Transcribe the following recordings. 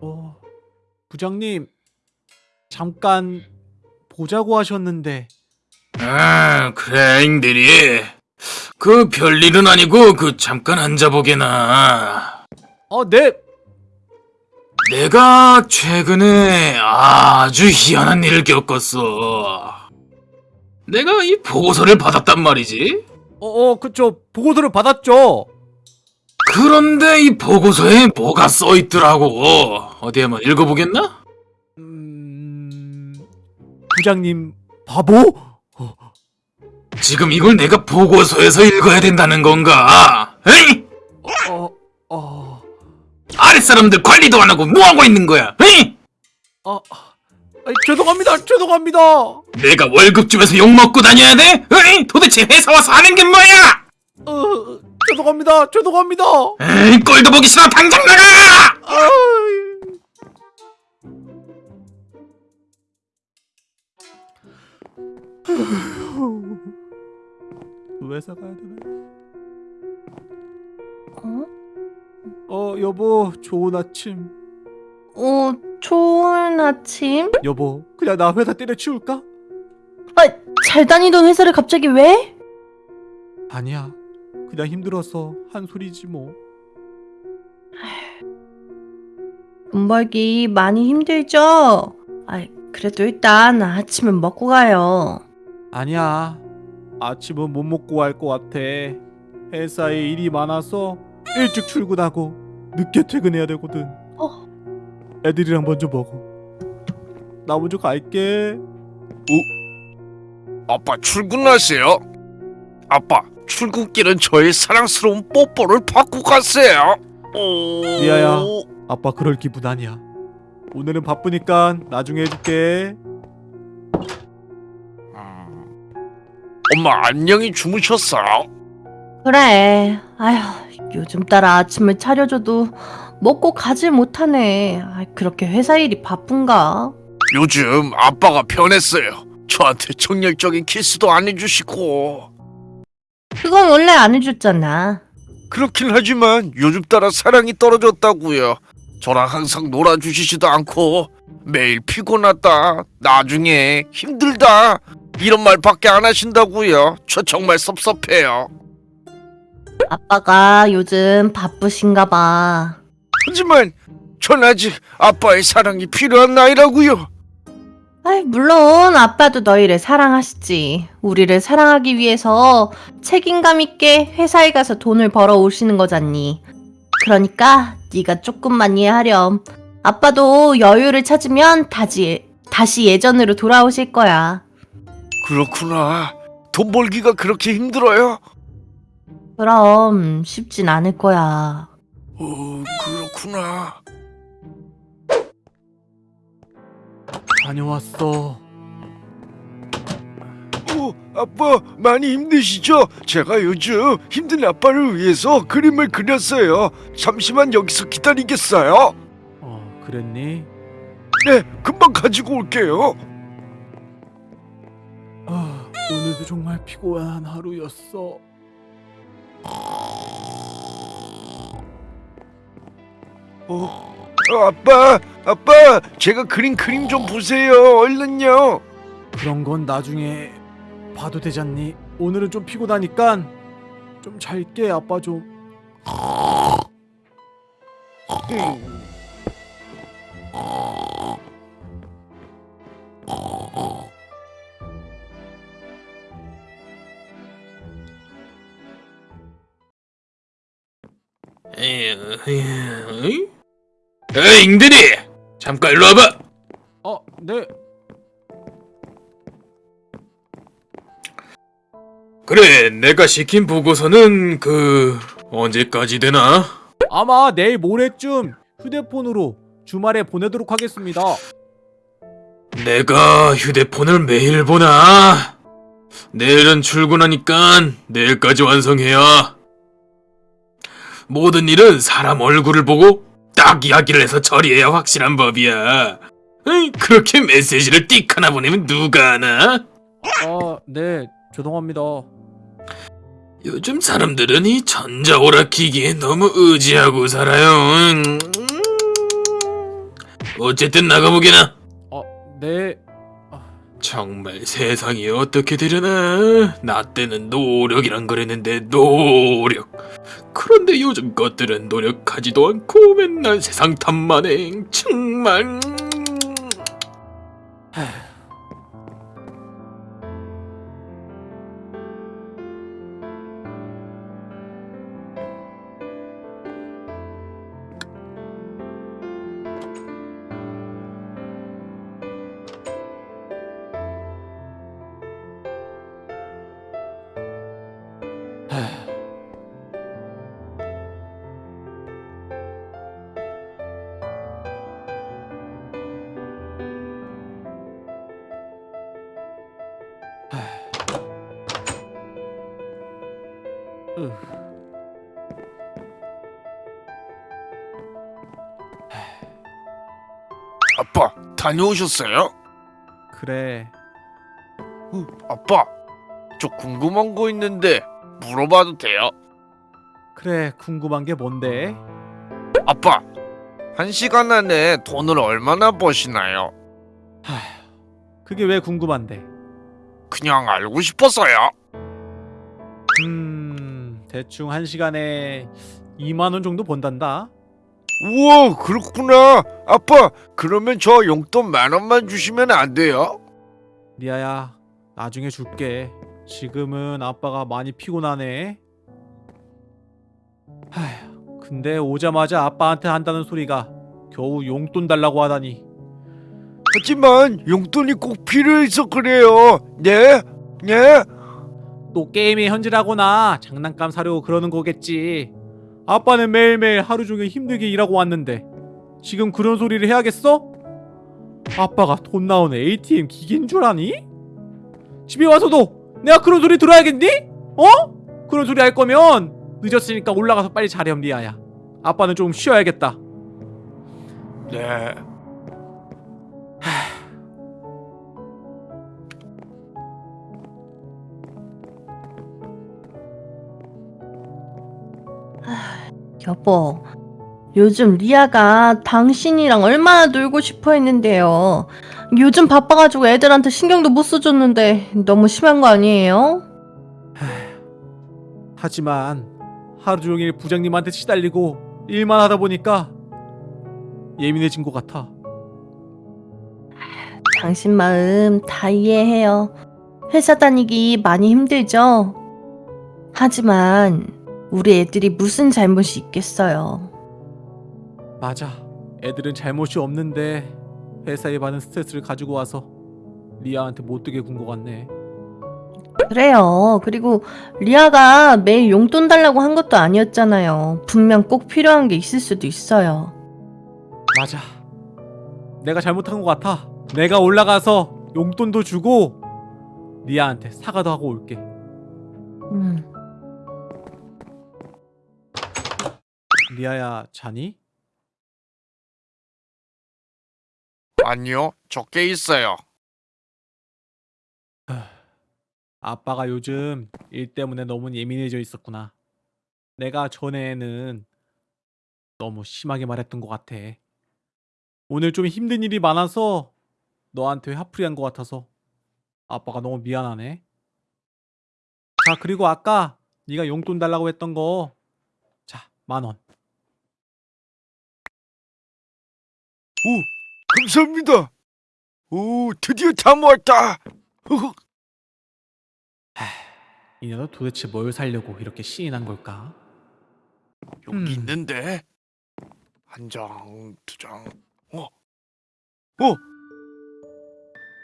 어, 부장님 잠깐 보자고 하셨는데 아, 그래, 잉들이. 그 별일은 아니고 그 잠깐 앉아보게나. 어, 네. 내가 최근에 아주 희한한 일을 겪었어. 내가 이 보고서를 받았단 말이지. 어, 어, 그쵸. 보고서를 받았죠. 그런데 이 보고서에 뭐가 써 있더라고. 어디 한번 읽어보겠나? 음, 부장님 바보? 지금 이걸 내가 보고서에서 읽어야 된다는 건가? 에이! 어, 어, 아랫사람들 관리도 안 하고 뭐하고 있는 거야? 에이! 아, 아이, 죄송합니다. 죄송합니다. 내가 월급 주면서 욕먹고 다녀야 돼? 에이! 도대체 회사 와서 하는 게 뭐야? 어, 죄송합니다. 죄송합니다. 에이, 꼴도 보기 싫어 당장 나가! 아이. 회사 가야 되나? 어? 어, 여보, 좋은 아침. 어, 좋은 아침? 여보, 그냥 나 회사 때려치울까? 아, 잘 다니던 회사를 갑자기 왜? 아니야, 그냥 힘들어서 한 소리지 뭐. 돈 벌기 많이 힘들죠? 아, 그래도 일단 아침은 먹고 가요. 아니야, 아침은 못 먹고 갈 것 같아. 회사에 일이 많아서 일찍 출근하고 늦게 퇴근해야 되거든. 어. 애들이랑 먼저 먹어. 나 먼저 갈게. 아빠 출근하세요. 아빠 출근길은 저의 사랑스러운 뽀뽀를 받고 가세요. 오... 리아야. 아빠 그럴 기분 아니야. 오늘은 바쁘니까 나중에 해줄게. 음. 엄마 안녕히 주무셨어요? 그래. 아휴, 요즘 따라 아침을 차려줘도 먹고 가질 못하네. 아, 그렇게 회사 일이 바쁜가? 요즘 아빠가 변했어요. 저한테 정열적인 키스도 안 해주시고 그건 원래 안 해줬잖아. 그렇긴 하지만 요즘 따라 사랑이 떨어졌다고요. 저랑 항상 놀아주시지도 않고 매일 피곤하다, 나중에 힘들다 이런 말밖에 안 하신다고요. 저 정말 섭섭해요. 아빠가 요즘 바쁘신가 봐. 하지만 전 아직 아빠의 사랑이 필요한 나이라고요. 아이, 물론 아빠도 너희를 사랑하시지. 우리를 사랑하기 위해서 책임감 있게 회사에 가서 돈을 벌어 오시는 거잖니. 그러니까 네가 조금만 이해하렴. 아빠도 여유를 찾으면 다시 다시 예전으로 돌아오실 거야. 그렇구나. 돈 벌기가 그렇게 힘들어요? 그럼 쉽진 않을 거야. 어, 그렇구나. 다녀왔어. 어, 아빠 많이 힘드시죠? 제가 요즘 힘든 아빠를 위해서 그림을 그렸어요. 잠시만 여기서 기다리겠어요? 어, 그랬니? 네, 금방 가지고 올게요. 아, 오늘도 정말 피곤한 하루였어. 어, 어, 아빠, 아빠, 제가 그린 그림 좀 보세요. 얼른요. 그런 건 나중에 봐도 되잖니. 오늘은 좀 피곤하니까 좀 잘게 아빠 좀. 음. 에이, 에이, 잉들이! 잠깐 일로 와봐! 어, 네. 그래, 내가 시킨 보고서는 그... 언제까지 되나? 아마 내일 모레쯤 휴대폰으로 주말에 보내도록 하겠습니다. 내가 휴대폰을 매일 보나? 내일은 출근하니까 내일까지 완성해야. 모든 일은 사람 얼굴을 보고 딱 이야기를 해서 처리해야 확실한 법이야. 에이, 그렇게 메시지를 띡 하나 보내면 누가 하나? 아, 네. 죄송합니다. 요즘 사람들은 이 전자오락 기기에 너무 의지하고 살아요. 음. 어쨌든 나가보게나. 어, 네. 정말 세상이 어떻게 되려나? 나 때는 노력이란 그랬는데 노력. 그런데 요즘 것들은 노력하지도 않고 맨날 세상 탓만 해. 정말. 아빠 다녀오셨어요? 그래. 어, 아빠 저 궁금한 거 있는데 물어봐도 돼요? 그래. 궁금한 게 뭔데? 아빠 한 시간 안에 돈을 얼마나 버시나요? 그게 왜 궁금한데? 그냥 알고 싶어서요. 음, 대충 한 시간에 2만 원 정도 번단다. 우와 그렇구나. 아빠 그러면 저 용돈 만 원만 주시면 안 돼요? 리아야, 나중에 줄게. 지금은 아빠가 많이 피곤하네. 하휴, 근데 오자마자 아빠한테 한다는 소리가 겨우 용돈 달라고 하다니. 하지만 용돈이 꼭 필요해서 그래요. 네? 네? 또 게임에 현질하거나 장난감 사려고 그러는 거겠지. 아빠는 매일매일 하루 종일 힘들게 일하고 왔는데 지금 그런 소리를 해야겠어? 아빠가 돈 나오는 ATM 기계인 줄 아니? 집에 와서도 내가 그런 소리 들어야겠니? 어? 그런 소리 할 거면 늦었으니까 올라가서 빨리 자렴 리아야. 아빠는 좀 쉬어야겠다. 네. 여보, 요즘 리아가 당신이랑 얼마나 놀고 싶어 했는데요. 요즘 바빠가지고 애들한테 신경도 못 써줬는데 너무 심한 거 아니에요? 하지만 하루 종일 부장님한테 시달리고 일만 하다 보니까 예민해진 것 같아. 당신 마음 다 이해해요. 회사 다니기 많이 힘들죠? 하지만 우리 애들이 무슨 잘못이 있겠어요. 맞아. 애들은 잘못이 없는데 회사에 받은 스트레스를 가지고 와서 리아한테 못되게 군 것 같네. 그래요. 그리고 리아가 매일 용돈 달라고 한 것도 아니었잖아요. 분명 꼭 필요한 게 있을 수도 있어요. 맞아. 내가 잘못한 것 같아. 내가 올라가서 용돈도 주고 리아한테 사과도 하고 올게. 음. 리아야 자니? 아니요. 적게 있어요. 아빠가 요즘 일 때문에 너무 예민해져 있었구나. 내가 전에는 너무 심하게 말했던 것 같아. 오늘 좀 힘든 일이 많아서 너한테 화풀이한 것 같아서 아빠가 너무 미안하네. 자 그리고 아까 네가 용돈 달라고 했던 거, 자 만 원. 오 감사합니다. 오 드디어 다 모았다. 이 녀석 도대체 뭘 살려고 이렇게 신이 난 걸까? 여기 음. 있는데 한 장, 두 장, 어, 어,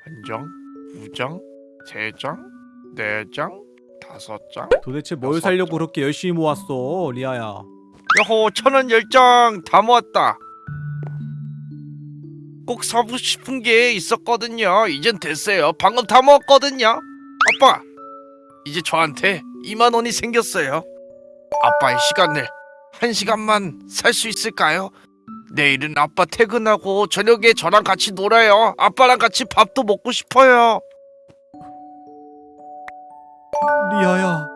한 장, 두 장, 세 장, 네 장, 다섯 장. 도대체 뭘 살려고 장. 그렇게 열심히 모았어, 리아야? 여호 천원 열 장 다 모았다. 꼭 사고 싶은 게 있었거든요. 이젠 됐어요. 방금 다 모았거든요. 아빠, 이제 저한테 2만 원이 생겼어요. 아빠의 시간을 한 시간만 살 수 있을까요? 내일은 아빠 퇴근하고 저녁에 저랑 같이 놀아요. 아빠랑 같이 밥도 먹고 싶어요. 리아야.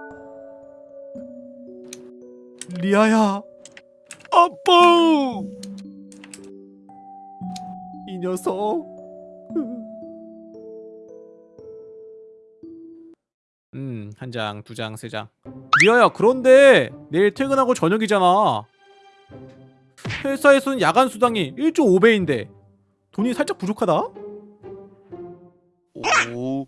리아야. 아빠. 이 녀석. 음, 한 장, 두 장, 세 장. 미아야, 그런데 내일 퇴근하고 저녁이잖아. 회사에서는 야간 수당이 1.5배인데 돈이 살짝 부족하다? 오.